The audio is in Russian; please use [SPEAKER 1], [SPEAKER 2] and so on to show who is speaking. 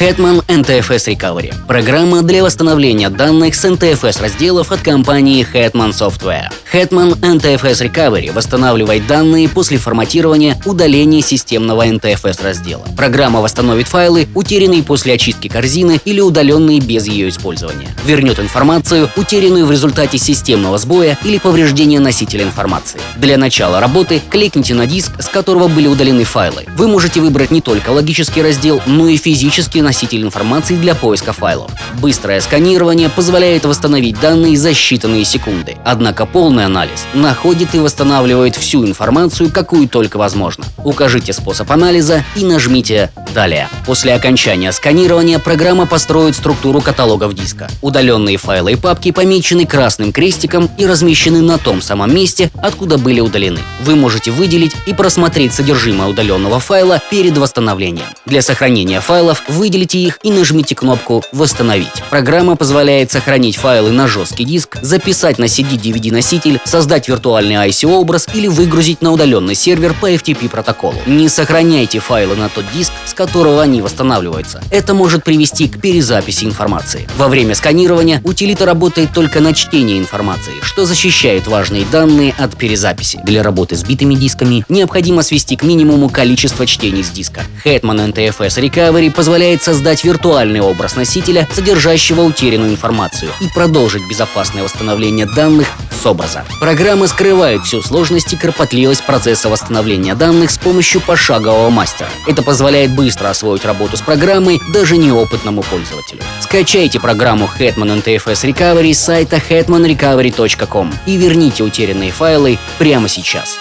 [SPEAKER 1] Hetman NTFS Recovery – программа для восстановления данных с NTFS разделов от компании Hetman Software. Hetman NTFS Recovery восстанавливает данные после форматирования, удаления системного NTFS раздела. Программа восстановит файлы, утерянные после очистки корзины или удаленные без ее использования. Вернет информацию, утерянную в результате системного сбоя или повреждения носителя информации. Для начала работы кликните на диск, с которого были удалены файлы. Вы можете выбрать не только логический раздел, но и физический носитель информации для поиска файлов. Быстрое сканирование позволяет восстановить данные за считанные секунды. Однако полный анализ находит и восстанавливает всю информацию, какую только возможно. Укажите способ анализа и нажмите «Далее». После окончания сканирования программа построит структуру каталогов диска. Удаленные файлы и папки помечены красным крестиком и размещены на том самом месте, откуда были удалены. Вы можете выделить и просмотреть содержимое удаленного файла перед восстановлением. Для сохранения файлов выделите их и нажмите кнопку «Восстановить». Программа позволяет сохранить файлы на жесткий диск, записать на CD-DVD-носитель, создать виртуальный IC-образ или выгрузить на удаленный сервер по FTP протоколу. Не сохраняйте файлы на тот диск, с которого они восстанавливаются. Это может привести к перезаписи информации. Во время сканирования утилита работает только на чтение информации, что защищает важные данные от перезаписи. Для работы с битыми дисками необходимо свести к минимуму количество чтений с диска. Hetman NTFS Recovery позволяет создать виртуальный образ носителя, содержащего утерянную информацию, и продолжить безопасное восстановление данных образа. Программа скрывает всю сложность и кропотливость процесса восстановления данных с помощью пошагового мастера. Это позволяет быстро освоить работу с программой даже неопытному пользователю. Скачайте программу Hetman NTFS Recovery с сайта hetmanrecovery.com и верните утерянные файлы прямо сейчас.